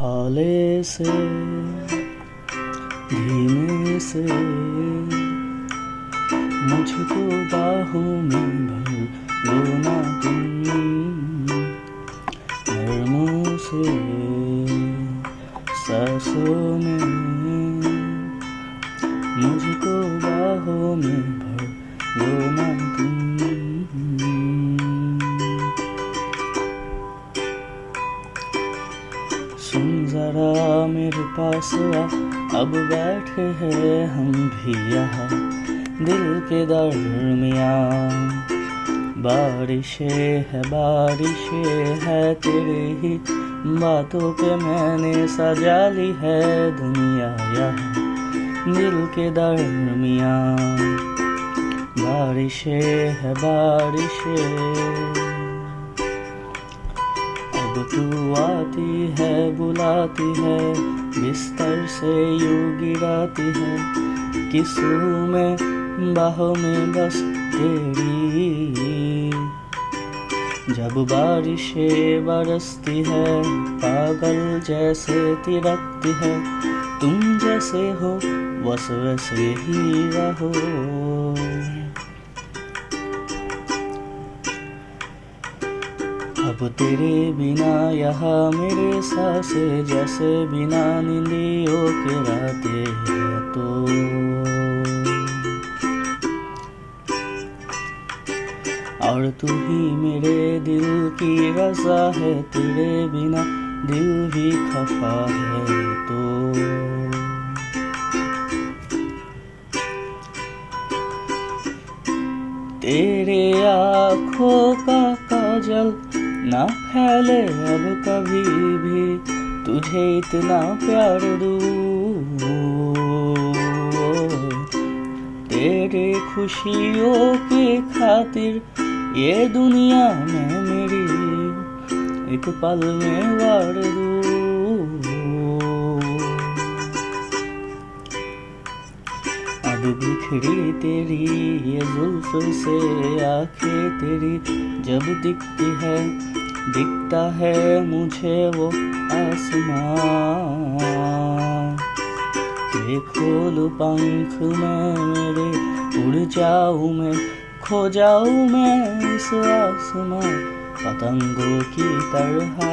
हौले से धीमे से मुझको बाहों में भर लो ना तुम नरमों से सांसों में मुझको बाहों में भर लो ना तुम जरा मेरे पास आ। अब बैठे हैं हम भी यहाँ, दिल के दरमियाँ बारिशें है बारिशें है तेरे ही बातों पे मैंने सजा ली है दुनिया यहाँ, दिल के दरमियाँ बारिशें है, बारिशें। अब तू आती है, बुलाती है, बिस्तर से यू गिराती है। किसू में, बाहों में बस तेरी। जब बारिशें बरसती है, पागल जैसे तिरकती है, तुम जैसे हो, बस वैसे ही रहो। अब तेरे बिना यहाँ मेरे सांसे जैसे बिना नींदियों के राते तो। और तू ही मेरे दिल की रजा है, तेरे बिना दिल भी खफा है तो। तेरे आँखों का काजल ना फैले अब कभी भी, तुझे इतना प्यार दूँ। तेरे खुशियों के खातिर ये दुनिया में मेरी एक पल में वार दूँ। बिखरी तेरी ये जुल्फ से आँखें तेरी जब दिखती है, दिखता है मुझे वो आसमां ये खोल पंख में मेरे, उड़ जाऊँ मैं, खो जाऊँ मैं इस आसमां पतंगों की तरह